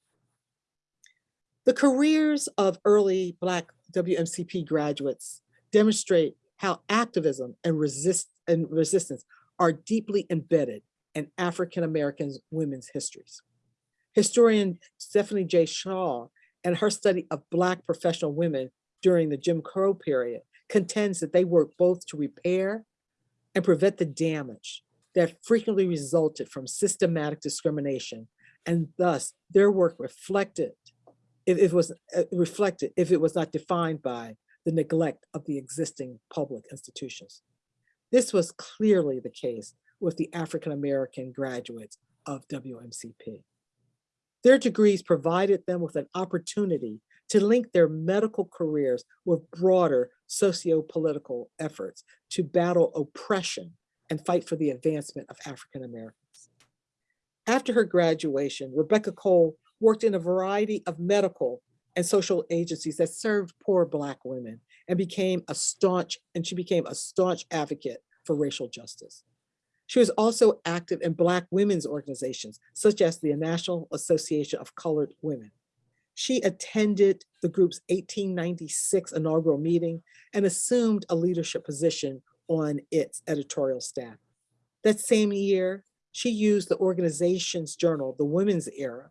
The careers of early Black WMCP graduates demonstrate how activism and resist and resistance are deeply embedded in African American women's histories. Historian Stephanie J. Shaw and her study of Black professional women during the Jim Crow period contends that they work both to repair and prevent the damage that frequently resulted from systematic discrimination and thus their work reflected if it was uh, reflected if it was not defined by the neglect of the existing public institutions. This was clearly the case with the African American graduates of WMCP. Their degrees provided them with an opportunity to link their medical careers with broader socio-political efforts to battle oppression and fight for the advancement of African Americans. After her graduation, Rebecca Cole worked in a variety of medical and social agencies that served poor Black women and became a staunch, and she became a staunch advocate for racial justice. She was also active in Black women's organizations, such as the National Association of Colored Women. She attended the group's 1896 inaugural meeting and assumed a leadership position on its editorial staff. That same year, she used the organization's journal, The Women's Era,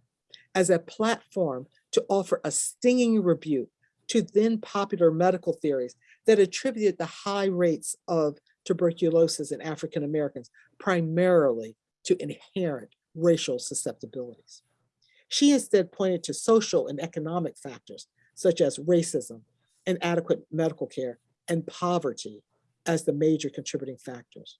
as a platform to offer a stinging rebuke to then popular medical theories that attributed the high rates of tuberculosis in African Americans primarily to inherent racial susceptibilities. She instead pointed to social and economic factors such as racism, inadequate medical care, and poverty as the major contributing factors.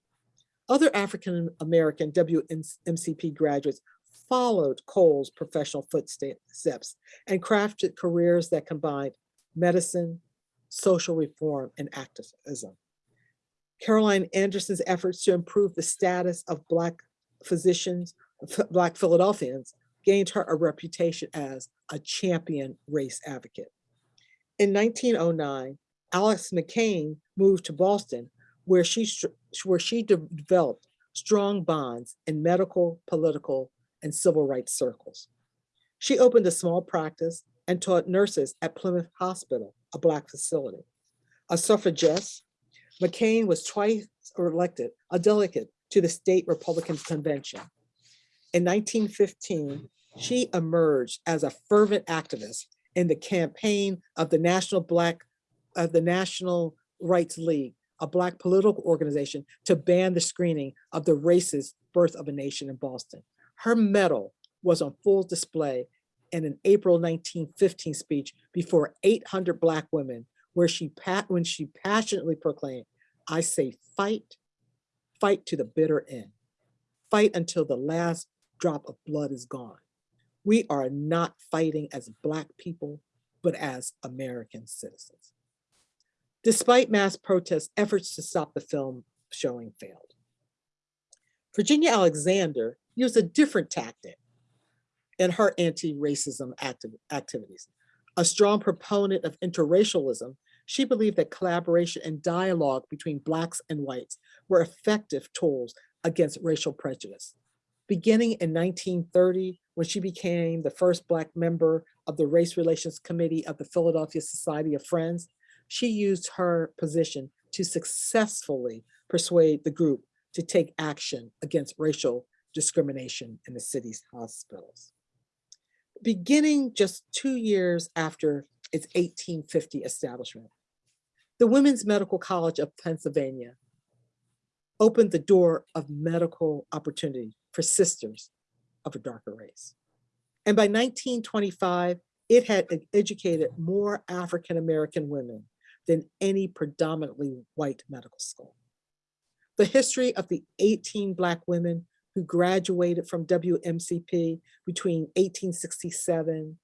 Other African American WMCP graduates followed Cole's professional footsteps and crafted careers that combined medicine, social reform, and activism. Caroline Anderson's efforts to improve the status of Black physicians, Black Philadelphians, gained her a reputation as a champion race advocate. In 1909, Alice McKane moved to Boston, where she, where she developed strong bonds in medical, political, and civil rights circles. She opened a small practice and taught nurses at Plymouth Hospital, a Black facility. A suffragist, McKane was twice elected a delegate to the state Republican convention. In 1915, she emerged as a fervent activist in the campaign of the National Black, of the National Rights League, a Black political organization to ban the screening of the racist Birth of a Nation in Boston. Her medal was on full display in an April 1915 speech before 800 Black women, where she when she passionately proclaimed, I say fight, fight to the bitter end. Fight until the last drop of blood is gone. We are not fighting as Black people, but as American citizens. Despite mass protests, efforts to stop the film showing failed. Virginia Alexander used a different tactic in her anti-racism activ activities. A strong proponent of interracialism, she believed that collaboration and dialogue between Blacks and whites were effective tools against racial prejudice. Beginning in 1930, when she became the first Black member of the Race Relations Committee of the Philadelphia Society of Friends, she used her position to successfully persuade the group to take action against racial discrimination in the city's hospitals. Beginning just two years after its 1850 establishment, the Women's Medical College of Pennsylvania opened the door of medical opportunity for sisters of a darker race. And by 1925, it had educated more African-American women than any predominantly white medical school. The history of the 18 Black women who graduated from WMCP between 1867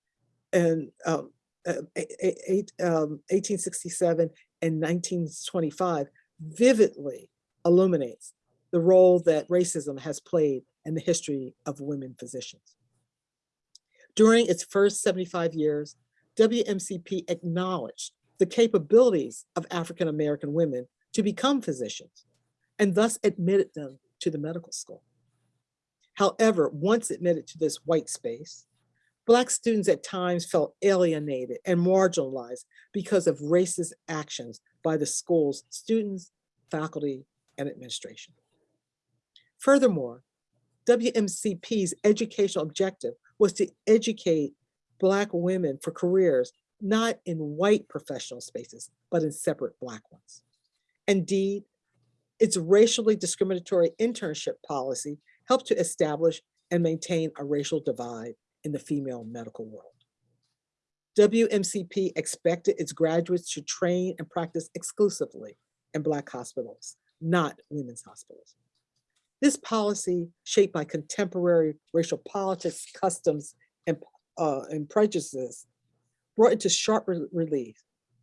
and um, uh, eight, um, 1867 and 1925 vividly illuminates the role that racism has played in the history of women physicians. During its first 75 years, WMCP acknowledged the capabilities of African-American women to become physicians and thus admitted them to the medical school. However, once admitted to this white space, Black students at times felt alienated and marginalized because of racist actions by the school's students, faculty, and administration. Furthermore, WMCP's educational objective was to educate Black women for careers not in white professional spaces, but in separate Black ones. Indeed, its racially discriminatory internship policy helped to establish and maintain a racial divide in the female medical world. WMCP expected its graduates to train and practice exclusively in Black hospitals, not women's hospitals. This policy, shaped by contemporary racial politics, customs, and, uh, and prejudices, brought into sharp re- relief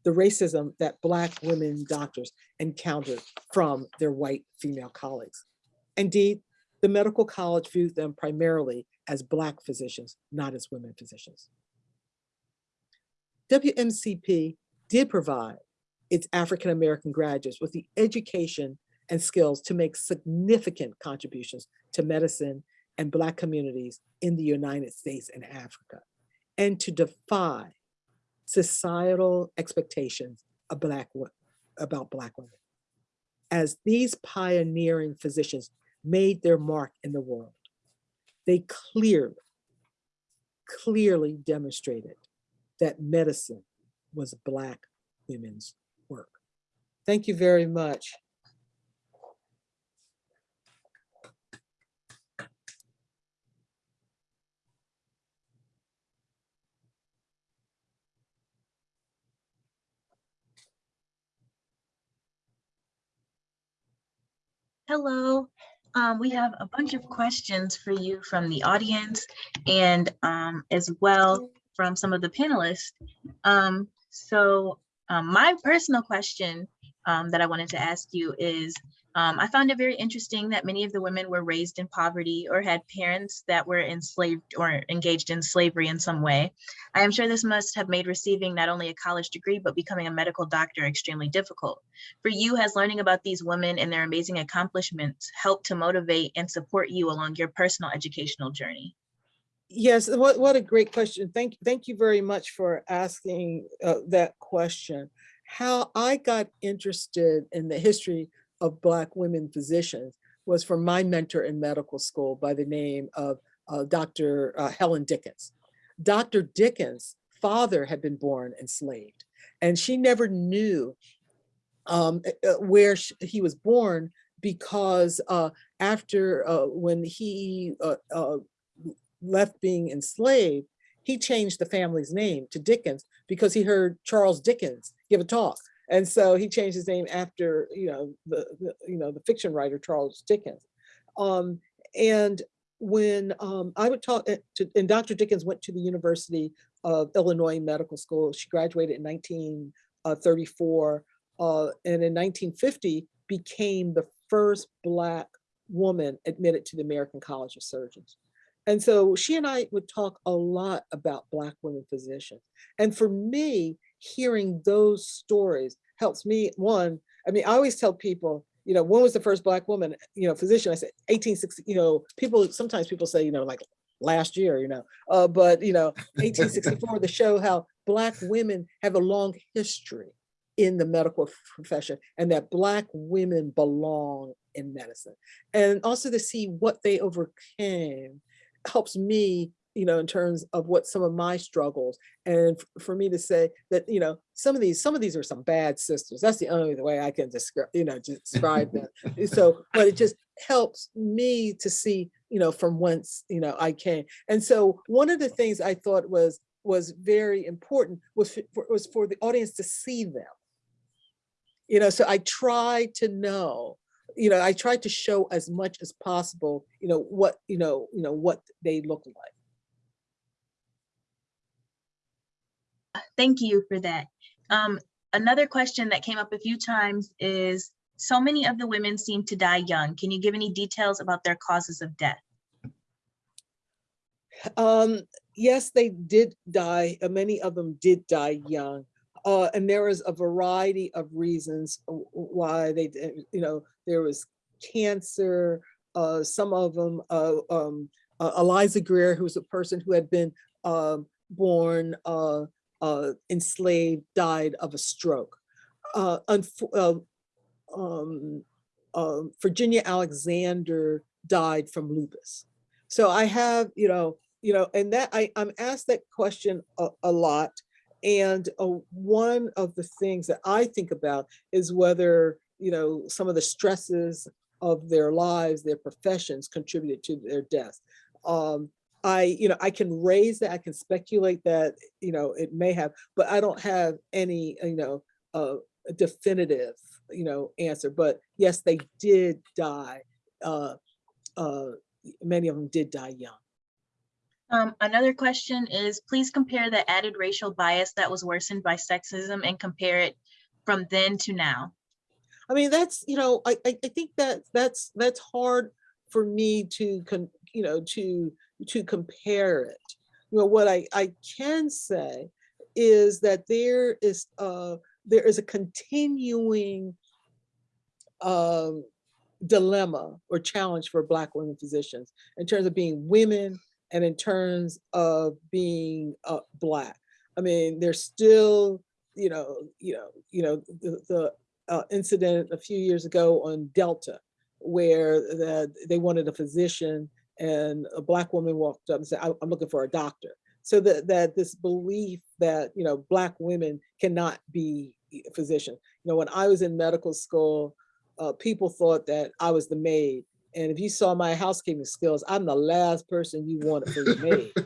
the racism that Black women doctors encountered from their white female colleagues. Indeed, the medical college viewed them primarily as Black physicians, not as women physicians. WMCP did provide its African American graduates with the education and skills to make significant contributions to medicine and Black communities in the United States and Africa, and to defy societal expectations of Black, about Black women. As these pioneering physicians made their mark in the world, they clearly, clearly demonstrated that medicine was Black women's work. Thank you very much. Hello. Um, we have a bunch of questions for you from the audience and um, as well from some of the panelists. Um, so um, my personal question um, that I wanted to ask you is, um, I found it very interesting that many of the women were raised in poverty or had parents that were enslaved or engaged in slavery in some way. I am sure this must have made receiving not only a college degree, but becoming a medical doctor extremely difficult. For you, has learning about these women and their amazing accomplishments helped to motivate and support you along your personal educational journey? Yes, what, what a great question. Thank, thank you very much for asking uh, that question. How I got interested in the history of Black women physicians was from my mentor in medical school by the name of uh, Dr. uh, Helen Dickens. Dr. Dickens' father had been born enslaved, and she never knew um, uh, uh, where sh- he was born because uh, after uh, when he uh, uh, left being enslaved, he changed the family's name to Dickens because he heard Charles Dickens give a talk. And so he changed his name after, you know, the, the you know, the fiction writer Charles Dickens. Um, and when um, I would talk uh, to, and Dr. Dickens went to the University of Illinois Medical School. She graduated in 1934 uh, and in 1950 became the first Black woman admitted to the American College of Surgeons. And so she and I would talk a lot about Black women physicians. And for me, hearing those stories helps me, one, I mean, I always tell people, you know, when was the first Black woman, you know, physician? I said 1860, you know, people, sometimes people say, you know, like last year, you know, uh, but, you know, 1864 to show how Black women have a long history in the medical profession and that Black women belong in medicine. And also to see what they overcame helps me you know in terms of what some of my struggles and for me to say that you know some of these some of these are some bad sisters that's the only way i can describe you know describe them. So but it just helps me to see you know from whence you know i came. And so one of the things i thought was was very important was for, was for the audience to see them. You know so i try to know you know, I tried to show as much as possible, you know, what, you know, you know, what they look like. Thank you for that. Um, another question that came up a few times is, so many of the women seem to die young. Can you give any details about their causes of death? Um, yes, they did die. uh, Many of them did die young. Uh, and there was a variety of reasons why they, you know, there was cancer. Uh, some of them, uh, um, uh, Eliza Grier, who was a person who had been um born uh, enslaved, died of a stroke. uh, uh, um, um, Virginia Alexander died from lupus. So I have, you know, you know, and that I, I'm asked that question a, a lot. And uh, one of the things that I think about is whether, you know, some of the stresses of their lives, their professions contributed to their death. Um, I, you know, I can raise that, I can speculate that, you know, it may have, but I don't have any, you know, uh, definitive, you know, answer. But yes, they did die. Uh, uh, many of them did die young. Um, another question is, please compare the added racial bias that was worsened by sexism and compare it from then to now. I mean, that's, you know, I, I, I think that that's, that's hard for me to, con, you know, to, to compare it. You know, what I, I can say is that there is, uh, there is a continuing um, dilemma or challenge for Black women physicians in terms of being women and in terms of being uh, Black. I mean, there's still, you know, you know, you know, the, the uh, incident a few years ago on Delta, where the, they wanted a physician and a black woman walked up and said, "I- I'm looking for a doctor. So that, that this belief that, you know, black women cannot be a physician. You know, when I was in medical school, uh, people thought that I was the maid. And if you saw my housekeeping skills, I'm the last person you wanted for your maid.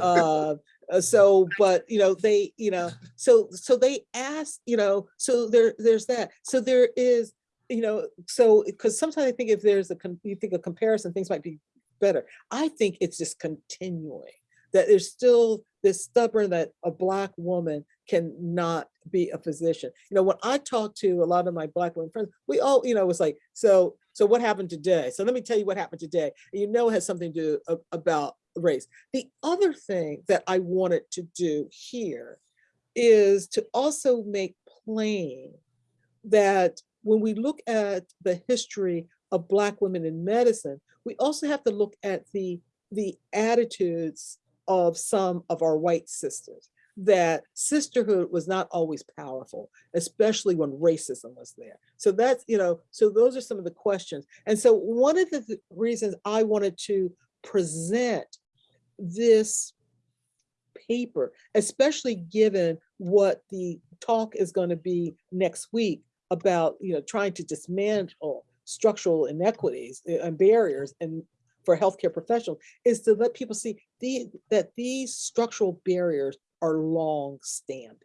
Uh, uh, so, but you know, they, you know, so so they ask, you know, so there there's that. So there is, you know, so because sometimes I think if there's a you think a comparison, things might be better. I think it's just continuing that there's still this stubborn that a black woman cannot be a physician. You know, when I talk to a lot of my black women friends, we all, you know, it's like, so, so what happened today? So let me tell you what happened today. You know, it has something to do about race. The other thing that I wanted to do here is to also make plain that when we look at the history of Black women in medicine, we also have to look at the, the attitudes of some of our white sisters, that sisterhood was not always powerful, especially when racism was there. So that's, you know, so those are some of the questions. And so one of the th- reasons I wanted to present this paper, especially given what the talk is going to be next week about, you know, trying to dismantle structural inequities uh, and barriers and for healthcare professionals is to let people see the, that these structural barriers are long standing.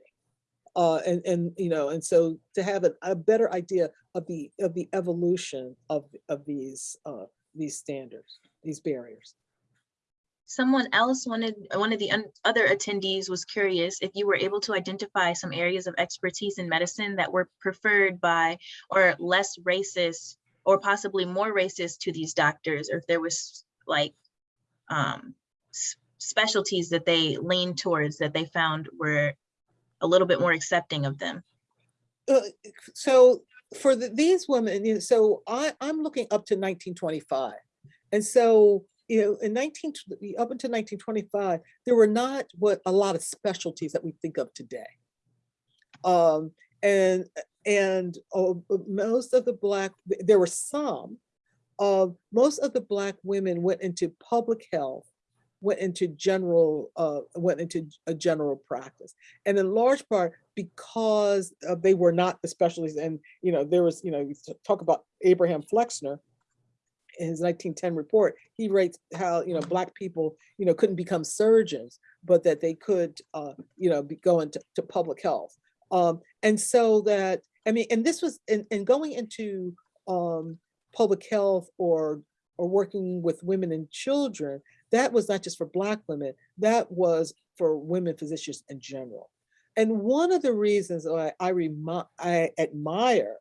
Uh, and, and, you know, and so to have a, a better idea of the, of the evolution of, of these, uh, these standards, these barriers. Someone else wanted, one of the other attendees was curious if you were able to identify some areas of expertise in medicine that were preferred by or less racist or possibly more racist to these doctors, or if there was like um, specialties that they leaned towards that they found were a little bit more accepting of them. uh, so for the, these women, you know, so I, I'm looking up to 1925. And so, you know, in 19, up until 1925, there were not what a lot of specialties that we think of today. Um, and, and uh, most of the black, there were some, uh, most of the black women went into public health, went into general, uh, went into a general practice. And in large part because uh, they were not the specialties. And, you know, there was, you know, talk about Abraham Flexner in his 1910 report, he writes how, you know, black people, you know, couldn't become surgeons, but that they could, uh, you know, be going to, to public health. Um, and so that, I mean, and this was, and, and going into um, public health or, or working with women and children, that was not just for black women, that was for women physicians in general. And one of the reasons why I, I admire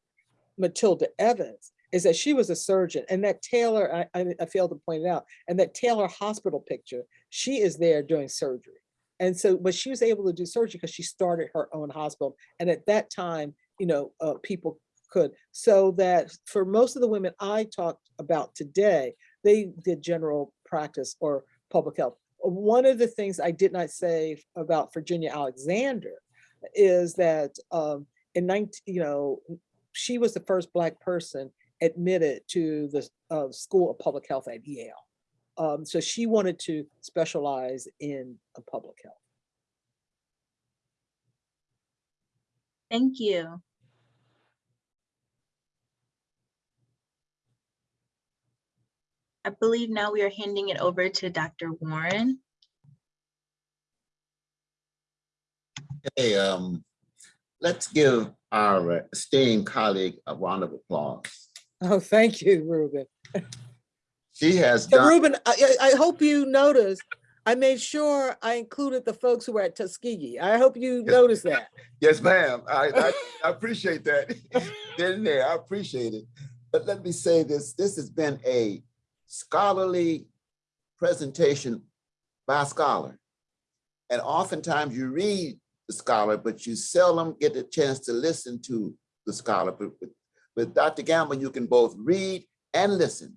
Matilda Evans is that she was a surgeon and that Taylor, I, I failed to point it out, and that Taylor hospital picture, she is there doing surgery. And so, but she was able to do surgery because she started her own hospital. And at that time, you know, uh, people could. So that for most of the women I talked about today, they did general practice or public health. One of the things I did not say about Virginia Alexander is that um, in 19, you know, she was the first Black person admitted to the uh, School of Public Health at Yale. Um, so she wanted to specialize in public health. Thank you. I believe now we are handing it over to Dr. Warren. Hey, um, let's give our esteemed colleague a round of applause. Oh, thank you, Reuben. She has And done, Reuben, I, I I hope you noticed, I made sure I included the folks who were at Tuskegee. I hope you Yes. noticed that. yes, ma'am. I, I, I appreciate that. In there, I appreciate it. But let me say this, this has been a scholarly presentation by a scholar. And oftentimes you read the scholar, but you seldom get a chance to listen to the scholar. But with, with Dr. Gamble, you can both read and listen.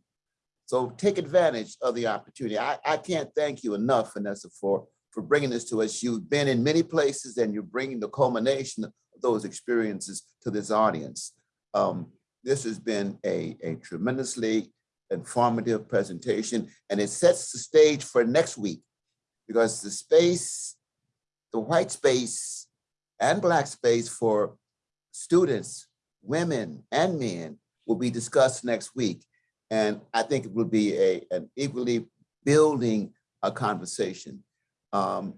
So take advantage of the opportunity. I, I can't thank you enough, Vanessa, for, for bringing this to us. You've been in many places and you're bringing the culmination of those experiences to this audience. Um, this has been a, a tremendously informative presentation and it sets the stage for next week because the space, the white space and black space for students, women and men will be discussed next week. And I think it will be a, an equally building a conversation. Um,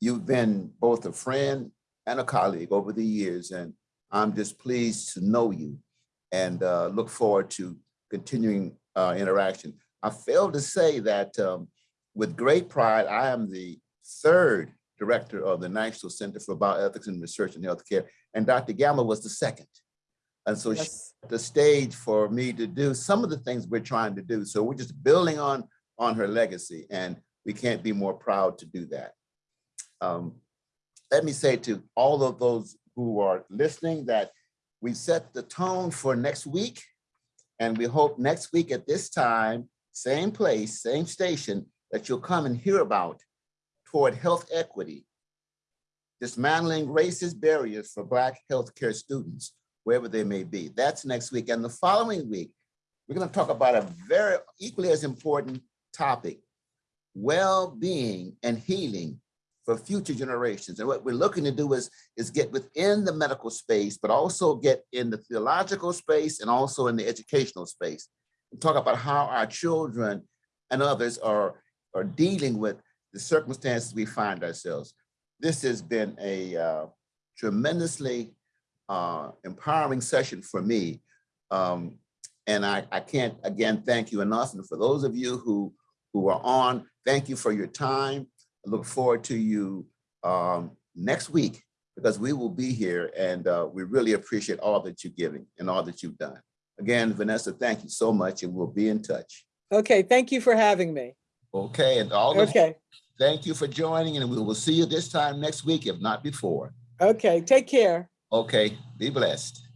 you've been both a friend and a colleague over the years, and I'm just pleased to know you and uh, look forward to continuing uh, interaction. I failed to say that um, with great pride, I am the third director of the National Center for Bioethics and Research in Healthcare, and Dr. Gamble was the second. And so she the stage for me to do some of the things we're trying to do. So we're just building on, on her legacy and we can't be more proud to do that. Um, let me say to all of those who are listening that we set the tone for next week. And we hope next week at this time, same place, same station, that you'll come and hear about toward health equity, dismantling racist barriers for Black healthcare students wherever they may be. That's next week. And the following week, we're going to talk about a very equally as important topic, well-being and healing for future generations. And what we're looking to do is, is get within the medical space, but also get in the theological space and also in the educational space. And talk about how our children and others are, are dealing with the circumstances we find ourselves. This has been a uh, tremendously uh, empowering session for me. Um, and I, I can't, again, thank you enough. And for those of you who, who are on, thank you for your time. I look forward to you um, next week because we will be here and uh, we really appreciate all that you're giving and all that you've done. Again, Vanessa, thank you so much and we'll be in touch. Okay, thank you for having me. Okay, and all of Okay, thank you for joining and we will see you this time next week, if not before. okay, take care. Okay, be blessed.